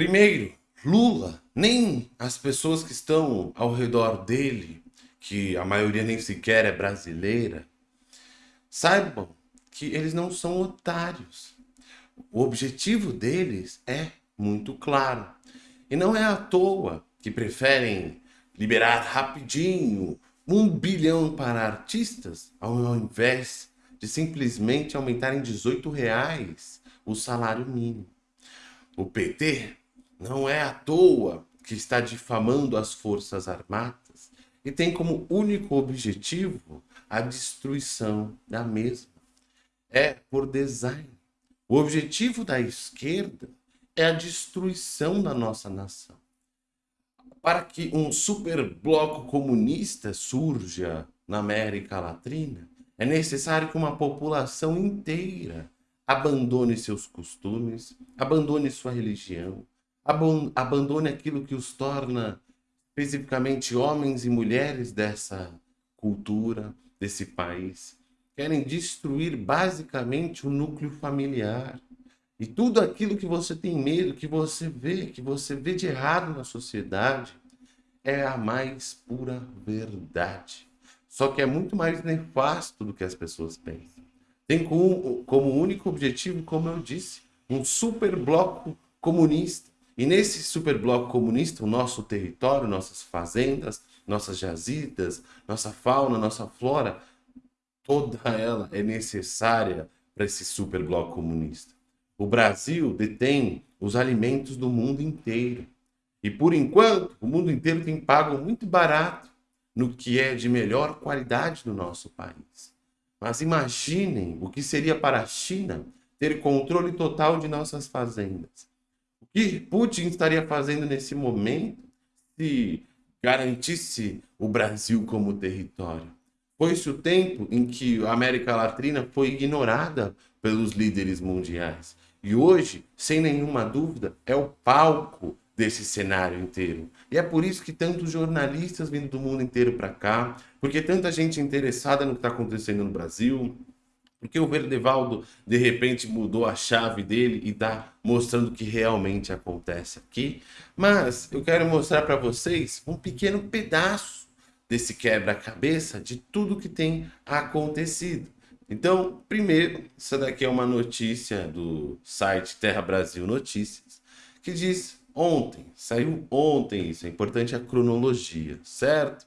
Primeiro, Lula, nem as pessoas que estão ao redor dele, que a maioria nem sequer é brasileira, saibam que eles não são otários. O objetivo deles é muito claro. E não é à toa que preferem liberar rapidinho um bilhão para artistas, ao invés de simplesmente aumentar em 18 reais o salário mínimo. O PT não é à toa que está difamando as Forças Armadas e tem como único objetivo a destruição da mesma. É por design. O objetivo da esquerda é a destruição da nossa nação. Para que um super bloco comunista surja na América Latina, é necessário que uma população inteira abandone seus costumes, abandone sua religião, abandone aquilo que os torna especificamente homens e mulheres dessa cultura, desse país. Querem destruir basicamente o núcleo familiar. E tudo aquilo que você tem medo, que você vê, que você vê de errado na sociedade, é a mais pura verdade. Só que é muito mais nefasto do que as pessoas pensam. Tem como, como único objetivo, como eu disse, um super bloco comunista e nesse superbloco comunista, o nosso território, nossas fazendas, nossas jazidas, nossa fauna, nossa flora, toda ela é necessária para esse superbloco comunista. O Brasil detém os alimentos do mundo inteiro. E por enquanto, o mundo inteiro tem pago muito barato no que é de melhor qualidade do nosso país. Mas imaginem o que seria para a China ter controle total de nossas fazendas que Putin estaria fazendo nesse momento se garantisse o Brasil como território? Foi-se o tempo em que a América Latina foi ignorada pelos líderes mundiais. E hoje, sem nenhuma dúvida, é o palco desse cenário inteiro. E é por isso que tantos jornalistas vindo do mundo inteiro para cá, porque tanta gente interessada no que está acontecendo no Brasil, porque o Verdevaldo, de repente, mudou a chave dele e está mostrando o que realmente acontece aqui. Mas eu quero mostrar para vocês um pequeno pedaço desse quebra-cabeça de tudo que tem acontecido. Então, primeiro, essa daqui é uma notícia do site Terra Brasil Notícias, que diz ontem, saiu ontem isso, é importante a cronologia, certo?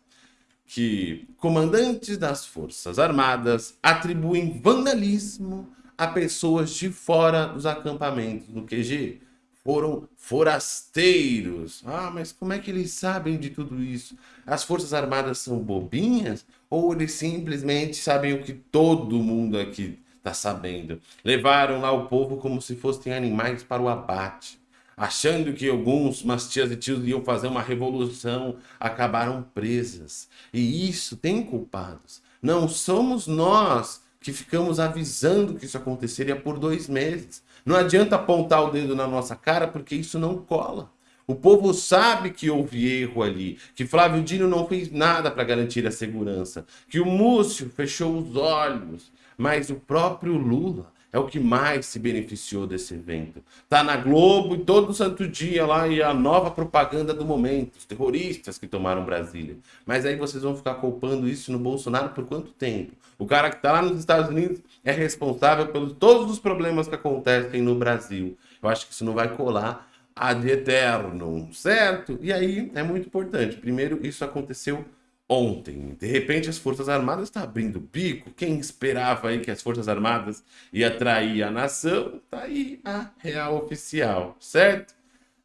Que comandantes das Forças Armadas atribuem vandalismo a pessoas de fora dos acampamentos do QG. Foram forasteiros. Ah, mas como é que eles sabem de tudo isso? As Forças Armadas são bobinhas? Ou eles simplesmente sabem o que todo mundo aqui está sabendo? Levaram lá o povo como se fossem animais para o abate achando que alguns mas tias e tios iam fazer uma revolução, acabaram presas. E isso tem culpados. Não somos nós que ficamos avisando que isso aconteceria por dois meses. Não adianta apontar o dedo na nossa cara, porque isso não cola. O povo sabe que houve erro ali, que Flávio Dino não fez nada para garantir a segurança, que o Múcio fechou os olhos, mas o próprio Lula é o que mais se beneficiou desse evento. Tá na Globo todo santo dia lá e a nova propaganda do momento, os terroristas que tomaram Brasília. Mas aí vocês vão ficar culpando isso no Bolsonaro por quanto tempo? O cara que tá lá nos Estados Unidos é responsável pelos todos os problemas que acontecem no Brasil. Eu acho que isso não vai colar ad eterno, certo? E aí é muito importante. Primeiro, isso aconteceu ontem. De repente as Forças Armadas estão tá abrindo bico. Quem esperava aí que as Forças Armadas ia atrair a nação? Tá aí a real oficial, certo?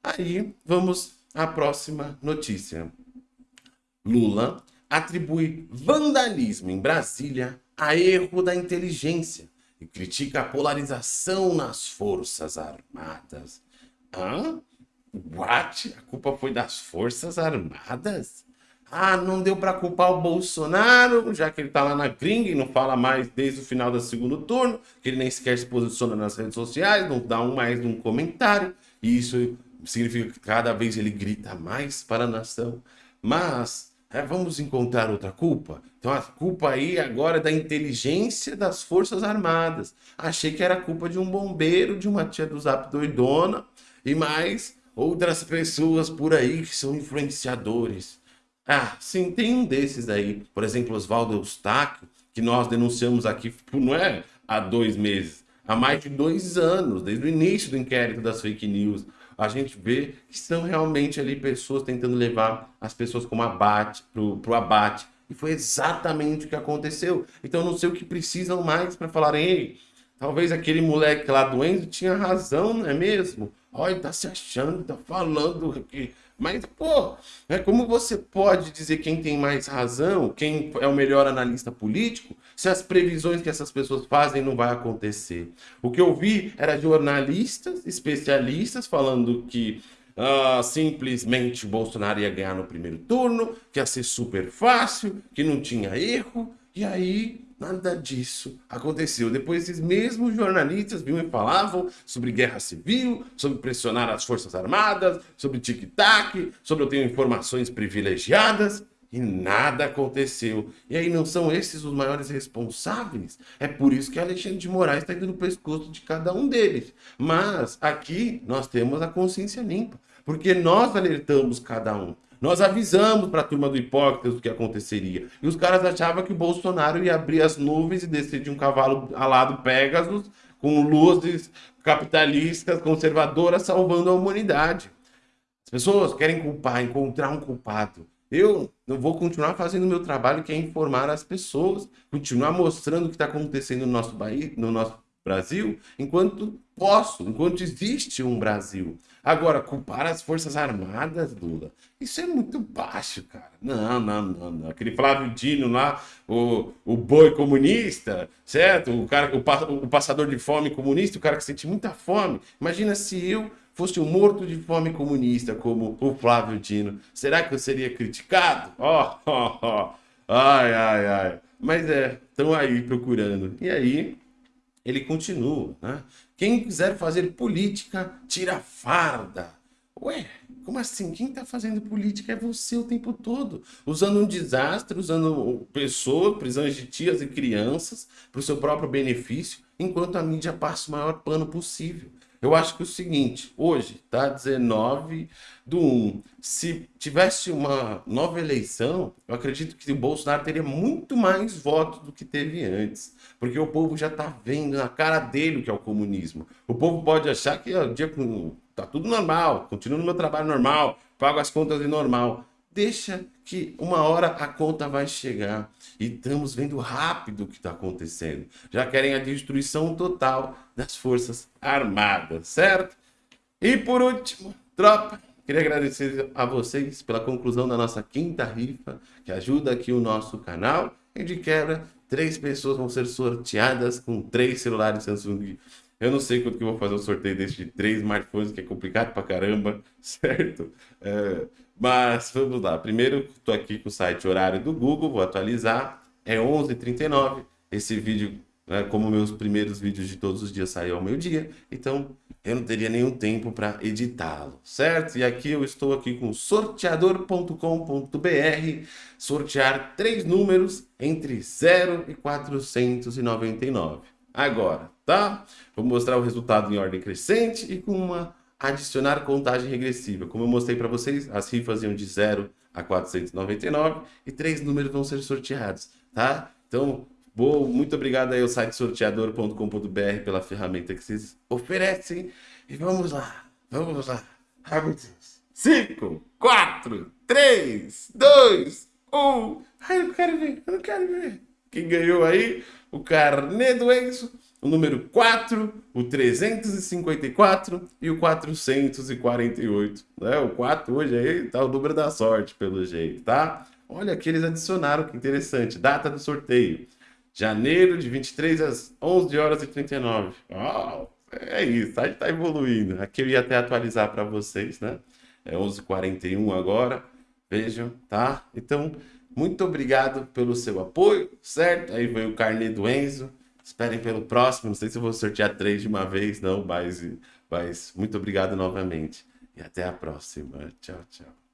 Aí vamos à próxima notícia. Lula atribui vandalismo em Brasília a erro da inteligência e critica a polarização nas Forças Armadas. Hã? What? A culpa foi das Forças Armadas? Ah, não deu para culpar o Bolsonaro, já que ele tá lá na gringa e não fala mais desde o final do segundo turno, que ele nem sequer se posiciona nas redes sociais, não dá um mais um comentário, e isso significa que cada vez ele grita mais para a nação. Mas é, vamos encontrar outra culpa? Então a culpa aí agora é da inteligência das Forças Armadas. Achei que era culpa de um bombeiro, de uma tia do Zap doidona, e mais outras pessoas por aí que são influenciadores. Ah, sim, tem um desses aí. Por exemplo, Oswaldo Eustáquio, que nós denunciamos aqui, não é há dois meses, há mais de dois anos, desde o início do inquérito das fake news. A gente vê que são realmente ali pessoas tentando levar as pessoas como abate, abate. E foi exatamente o que aconteceu. Então não sei o que precisam mais para falarem, ei, talvez aquele moleque lá do Enzo tinha razão, não é mesmo? Olha, tá se achando, tá falando aqui. Mas, pô, é como você pode dizer quem tem mais razão, quem é o melhor analista político, se as previsões que essas pessoas fazem não vai acontecer? O que eu vi era jornalistas, especialistas, falando que uh, simplesmente Bolsonaro ia ganhar no primeiro turno, que ia ser super fácil, que não tinha erro, e aí Nada disso aconteceu. Depois, esses mesmos jornalistas vinham e falavam sobre guerra civil, sobre pressionar as Forças Armadas, sobre tic-tac, sobre eu tenho informações privilegiadas. E nada aconteceu. E aí não são esses os maiores responsáveis? É por isso que Alexandre de Moraes está indo no pescoço de cada um deles. Mas aqui nós temos a consciência limpa. Porque nós alertamos cada um. Nós avisamos para a turma do Hipócritas o que aconteceria. E os caras achavam que o Bolsonaro ia abrir as nuvens e descer de um cavalo alado Pegasus com luzes capitalistas, conservadoras, salvando a humanidade. As pessoas querem culpar, encontrar um culpado. Eu não vou continuar fazendo o meu trabalho, que é informar as pessoas, continuar mostrando o que está acontecendo no nosso país, no nosso Brasil, enquanto posso, enquanto existe um Brasil. Agora, culpar as Forças Armadas, Lula, isso é muito baixo, cara. Não, não, não, não. Aquele Flávio Dino lá, o, o boi comunista, certo? O, cara, o, o passador de fome comunista, o cara que sente muita fome. Imagina se eu fosse um morto de fome comunista, como o Flávio Dino. Será que eu seria criticado? Ó, ó, ó. Ai, ai, ai. Mas é, estão aí procurando. E aí, ele continua, né? Quem quiser fazer política, tira farda. Ué, como assim? Quem está fazendo política é você o tempo todo, usando um desastre, usando pessoas, prisões de tias e crianças para o seu próprio benefício, enquanto a mídia passa o maior pano possível. Eu acho que é o seguinte, hoje, tá 19 do 1, se tivesse uma nova eleição, eu acredito que o Bolsonaro teria muito mais votos do que teve antes. Porque o povo já tá vendo na cara dele o que é o comunismo. O povo pode achar que ó, dia tá tudo normal, continuo no meu trabalho normal, pago as contas de normal. Deixa que uma hora a conta vai chegar. E estamos vendo rápido o que está acontecendo. Já querem a destruição total das Forças Armadas, certo? E por último, tropa, queria agradecer a vocês pela conclusão da nossa quinta rifa, que ajuda aqui o nosso canal. E de quebra, três pessoas vão ser sorteadas com três celulares Samsung eu não sei quando que eu vou fazer um sorteio desse de três smartphones, que é complicado pra caramba, certo? É, mas vamos lá. Primeiro, estou aqui com o site horário do Google, vou atualizar. É 11h39. Esse vídeo, né, como meus primeiros vídeos de todos os dias, saiu ao meio-dia. Então, eu não teria nenhum tempo para editá-lo, certo? E aqui eu estou aqui com sorteador.com.br, sortear três números entre 0 e 499. Agora, tá? Vou mostrar o resultado em ordem crescente e com uma adicionar contagem regressiva. Como eu mostrei para vocês, as rifas iam de 0 a 499 e três números vão ser sorteados, tá? Então, bom, muito obrigado aí ao site sorteador.com.br pela ferramenta que vocês oferecem. E vamos lá, vamos lá. Deus. 5, 4, 3, 2, 1. Ai, eu não quero ver, eu não quero ver. Quem ganhou aí? O carnê do Enzo o número 4, o 354 e o 448. Né? O 4 hoje aí tá o número da sorte, pelo jeito, tá? Olha aqui, eles adicionaram, que interessante. Data do sorteio. Janeiro de 23 às 11 horas e 39. Uau, é isso, o site tá evoluindo. Aqui eu ia até atualizar para vocês, né? É 11h41 agora. Vejam, tá? Então, muito obrigado pelo seu apoio, certo? Aí veio o carnê do Enzo. Esperem pelo próximo. Não sei se vou sortear três de uma vez, não, mas, mas muito obrigado novamente. E até a próxima. Tchau, tchau.